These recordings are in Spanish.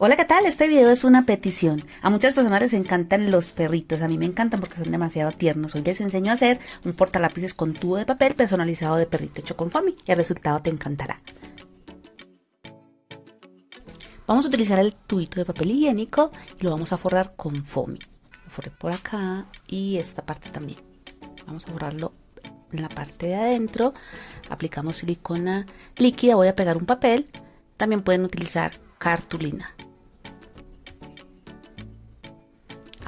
Hola, ¿qué tal? Este video es una petición. A muchas personas les encantan los perritos. A mí me encantan porque son demasiado tiernos. Hoy les enseño a hacer un portalápices con tubo de papel personalizado de perrito hecho con foamy. El resultado te encantará. Vamos a utilizar el tubito de papel higiénico y lo vamos a forrar con foamy. Lo forré por acá y esta parte también. Vamos a forrarlo en la parte de adentro. Aplicamos silicona líquida. Voy a pegar un papel. También pueden utilizar cartulina.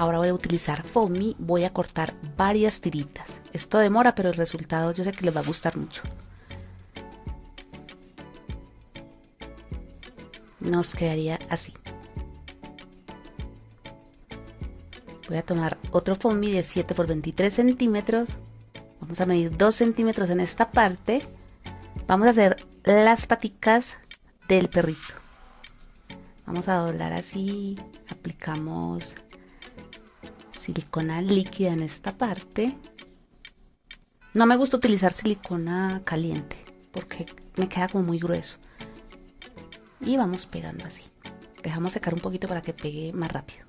Ahora voy a utilizar foamy, voy a cortar varias tiritas. Esto demora, pero el resultado yo sé que les va a gustar mucho. Nos quedaría así. Voy a tomar otro foamy de 7 por 23 centímetros. Vamos a medir 2 centímetros en esta parte. Vamos a hacer las paticas del perrito. Vamos a doblar así. Aplicamos silicona líquida en esta parte. No me gusta utilizar silicona caliente porque me queda como muy grueso. Y vamos pegando así. Dejamos secar un poquito para que pegue más rápido.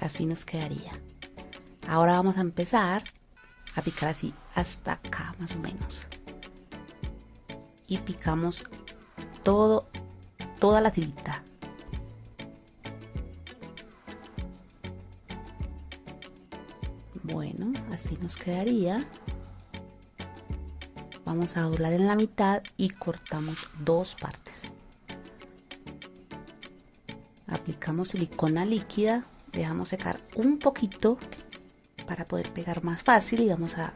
Así nos quedaría. Ahora vamos a empezar a picar así hasta acá más o menos. Y picamos todo toda la tirita. Bueno, así nos quedaría. Vamos a doblar en la mitad y cortamos dos partes. Aplicamos silicona líquida, dejamos secar un poquito para poder pegar más fácil y vamos a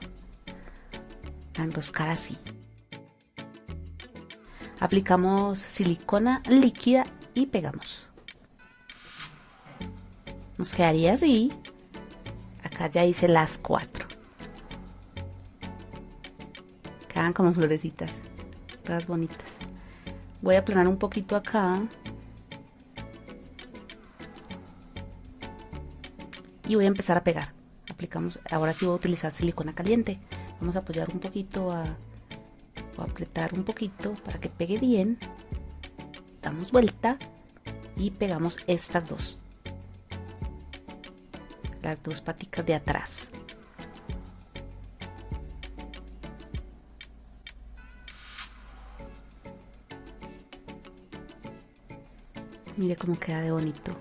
enroscar así. Aplicamos silicona líquida y pegamos. Nos quedaría así. Acá ya hice las cuatro. Quedan como florecitas. Todas bonitas. Voy a aplanar un poquito acá. Y voy a empezar a pegar. Aplicamos, ahora sí voy a utilizar silicona caliente. Vamos a apoyar un poquito a apretar un poquito para que pegue bien. Damos vuelta y pegamos estas dos. Las dos paticas de atrás. Mire cómo queda de bonito.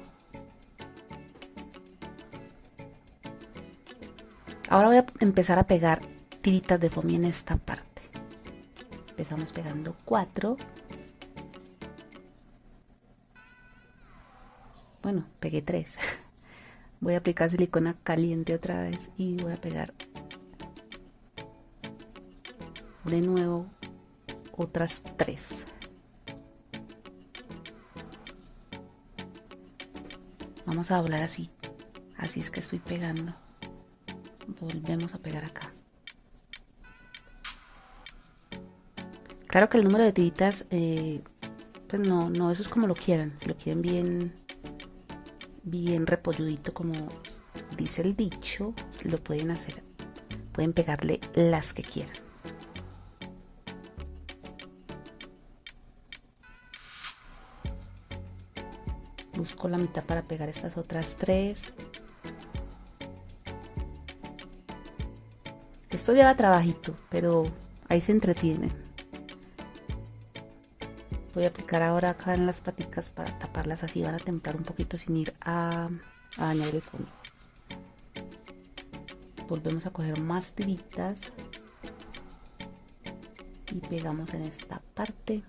Ahora voy a empezar a pegar tiritas de foamy en esta parte empezamos pegando 4 bueno pegué 3 voy a aplicar silicona caliente otra vez y voy a pegar de nuevo otras 3 vamos a doblar así. Así es que estoy pegando. Volvemos a pegar acá Claro que el número de tiritas, eh, pues no, no, eso es como lo quieran. Si lo quieren bien, bien repolludito, como dice el dicho, lo pueden hacer. Pueden pegarle las que quieran. Busco la mitad para pegar estas otras tres. Esto lleva trabajito, pero ahí se entretienen voy a aplicar ahora acá en las paticas para taparlas así van a templar un poquito sin ir a, dañar el fondo. Volvemos a coger más tiritas y pegamos en esta parte.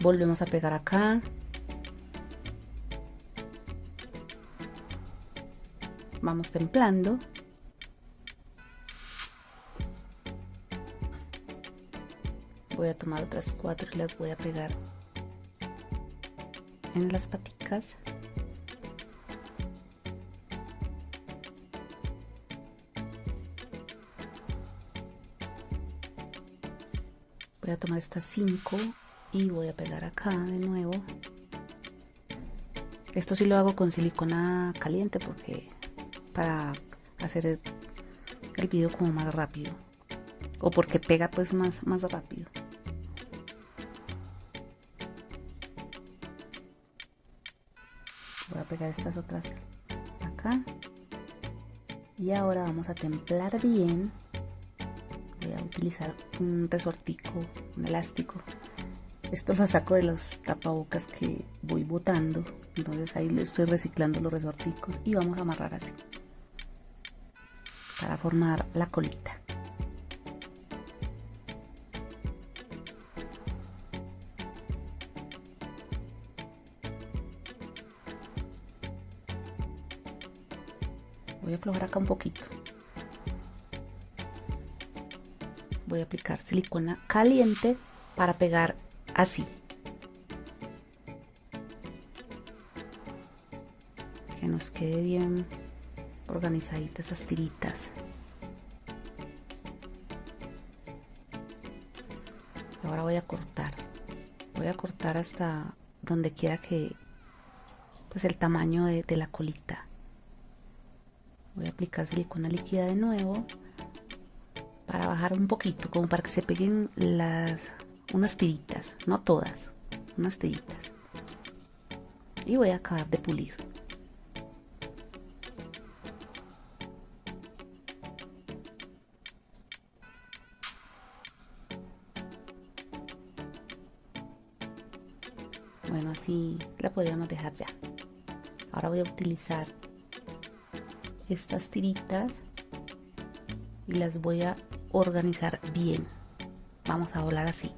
Volvemos a pegar acá vamos templando. Voy a tomar otras cuatro y las voy a pegar en las paticas. Voy a tomar estas cinco y voy a pegar acá de nuevo. Esto sí lo hago con silicona caliente porque para hacer el, el video como más rápido. O porque pega pues más, más rápido. Voy a pegar estas otras acá. Y ahora vamos a templar bien. Voy a utilizar un resortico un elástico. Esto lo saco de los tapabocas que voy botando. Entonces ahí estoy reciclando los resorticos y vamos a amarrar así para formar la colita. Voy a aflojar acá un poquito. Voy a aplicar silicona caliente para pegar así. Que nos quede bien organizaditas esas tiritas. Ahora voy a cortar. Voy a cortar hasta donde quiera que pues el tamaño de, la colita. Voy a aplicar silicona líquida de nuevo para bajar un poquito como para que se peguen las unas tiritas no todas unas tiritas. Y voy a acabar de pulir bueno así la podríamos dejar ya. Ahora voy a utilizar estas tiritas y las voy a organizar bien. Vamos a volar así.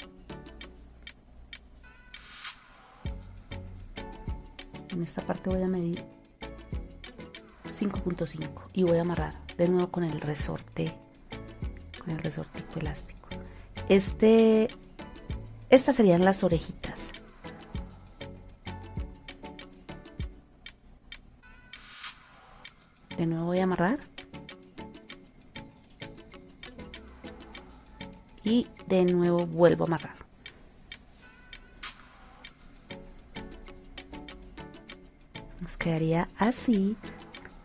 En esta parte voy a medir 5.5 y voy a amarrar de nuevo con el resorte con el resortico elástico. Este estas serían las orejitas de nuevo voy a amarrar. Y de nuevo vuelvo a amarrar. Nos quedaría así.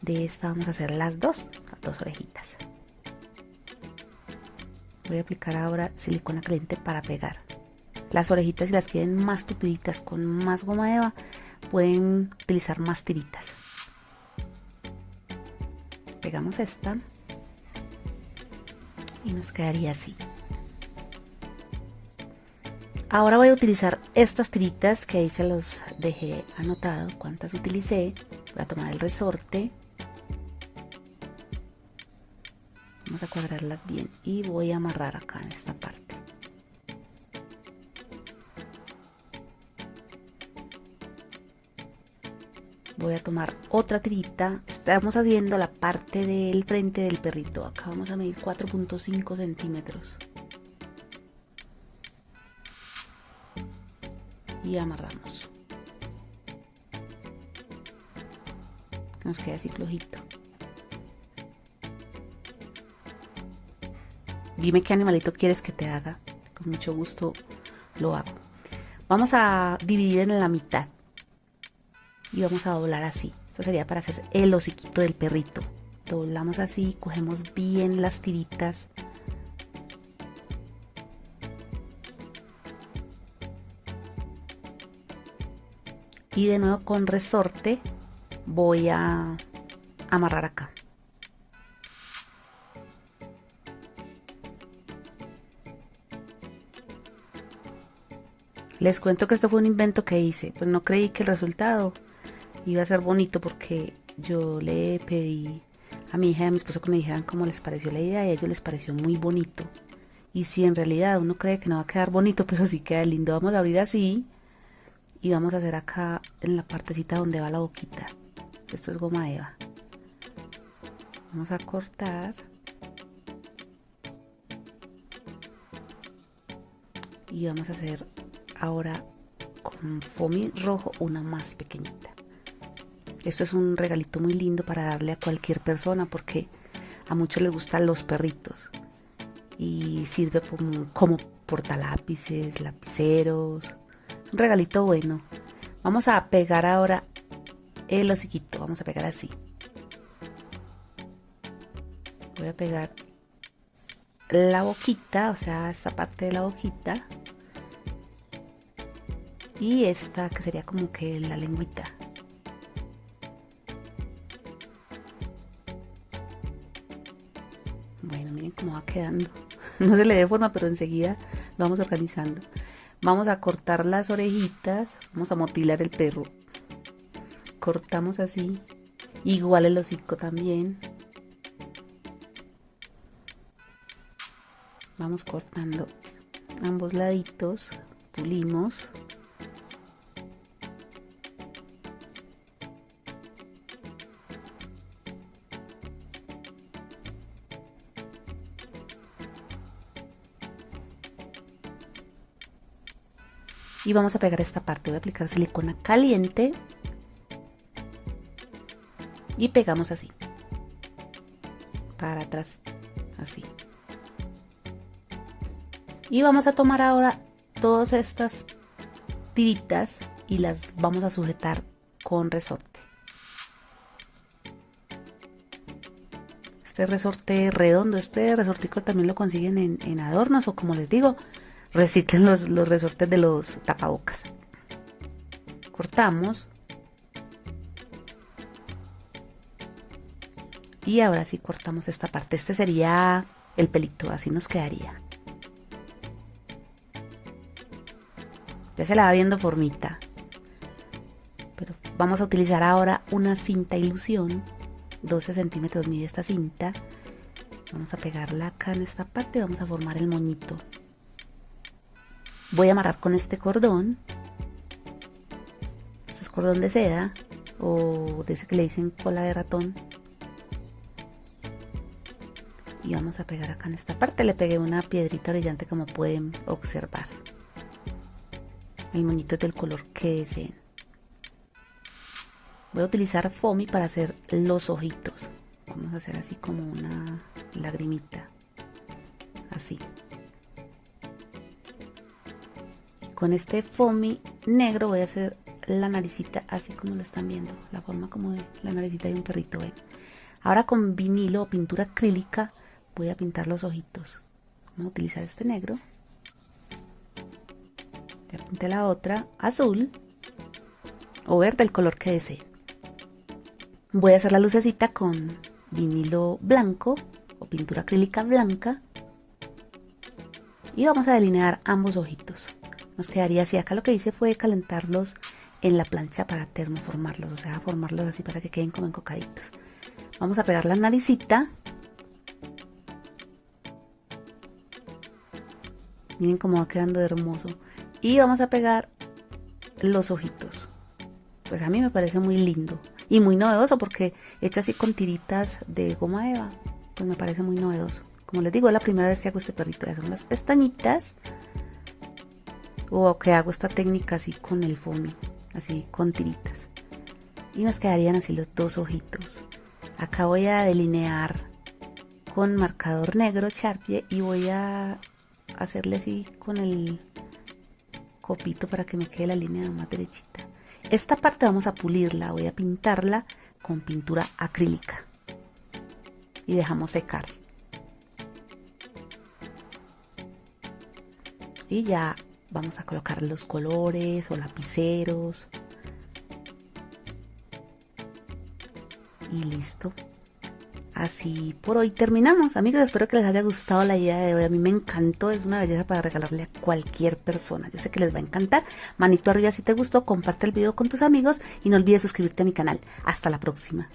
De esta vamos a hacer las dos las dos orejitas. Voy a aplicar ahora silicona caliente para pegar. Las orejitas si las quieren más tupiditas con más goma eva pueden utilizar más tiritas pegamos esta y nos quedaría así. Ahora voy a utilizar estas tiritas que ahí se los dejé anotado cuántas utilicé. Voy a tomar el resorte. Vamos a cuadrarlas bien y voy a amarrar acá en esta parte voy a tomar otra tirita. Estamos haciendo la parte del frente del perrito. Acá vamos a medir 4.5 centímetros. Y amarramos. Nos queda así flojito. Dime qué animalito quieres que te haga. Con mucho gusto lo hago. Vamos a dividir en la mitad y vamos a doblar así. Esto sería para hacer el hociquito del perrito. Doblamos así, cogemos bien las tiritas. Y de nuevo con resorte voy a amarrar acá. Les cuento que esto fue un invento que hice, pues no creí que el resultado iba a ser bonito porque yo le pedí a mi hija y a mi esposo que me dijeran cómo les pareció la idea y a ellos les pareció muy bonito. Y si en realidad uno cree que no va a quedar bonito, pero sí queda lindo, vamos a abrir así y vamos a hacer acá en la partecita donde va la boquita. Esto es goma eva. Vamos a cortar. Y vamos a hacer ahora con foamy rojo una más pequeñita. Esto es un regalito muy lindo para darle a cualquier persona porque a muchos les gustan los perritos y sirve como, como portalápices, lapiceros. Un regalito bueno. Vamos a pegar ahora el hociquito. Vamos a pegar así. Voy a pegar la boquita, o sea, esta parte de la boquita. Y esta que sería como que la lengüita. Miren cómo va quedando. No se le dé forma, pero enseguida vamos organizando. Vamos a cortar las orejitas, vamos a motilar el perro. Cortamos así. Igual el hocico también. Vamos cortando ambos laditos, pulimos. Y vamos a pegar esta parte. Voy a aplicar silicona caliente. Y pegamos así. Para atrás. Así. Y vamos a tomar ahora todas estas tiritas y las vamos a sujetar con resorte. Este resorte redondo este resortico también lo consiguen en, en adornos o como les digo reciclen los, los resortes de los tapabocas. Cortamos. Y ahora sí cortamos esta parte. Este sería el pelito, así nos quedaría. Ya se la va viendo formita. Pero vamos a utilizar ahora una cinta ilusión. 12 centímetros mide esta cinta. Vamos a pegarla acá en esta parte y vamos a formar el moñito voy a amarrar con este cordón es cordón de seda o de ese que le dicen cola de ratón y vamos a pegar acá en esta parte. Le pegué una piedrita brillante como pueden observar. El moñito del color que deseen. Voy a utilizar foamy para hacer los ojitos. Vamos a hacer así como una lagrimita. Así con este foamy negro voy a hacer la naricita así como lo están viendo la forma como de la naricita de un perrito ahora con vinilo o pintura acrílica voy a pintar los ojitos. Vamos a utilizar este negro. Ya pinté la otra azul o verde el color que desee. Voy a hacer la lucecita con vinilo blanco o pintura acrílica blanca y vamos a delinear ambos ojitos nos quedaría así. Acá lo que hice fue calentarlos en la plancha para termoformarlos, o sea, formarlos así para que queden como encocaditos. Vamos a pegar la naricita. Miren cómo va quedando hermoso. Y vamos a pegar los ojitos. Pues a mí me parece muy lindo y muy novedoso porque hecho así con tiritas de goma eva, pues me parece muy novedoso. Como les digo, es la primera vez que hago este perrito. Ya son las pestañitas o que hago esta técnica así con el foamy, así con tiritas. Y nos quedarían así los dos ojitos. Acá voy a delinear con marcador negro Sharpie y voy a hacerle así con el copito para que me quede la línea más derechita. Esta parte vamos a pulirla, voy a pintarla con pintura acrílica y dejamos secar. Y ya vamos a colocar los colores o lapiceros. Y listo. Así por hoy terminamos. Amigos espero que les haya gustado la idea de hoy. A mí me encantó. Es una belleza para regalarle a cualquier persona. Yo sé que les va a encantar. Manito arriba si te gustó comparte el video con tus amigos y no olvides suscribirte a mi canal. Hasta la próxima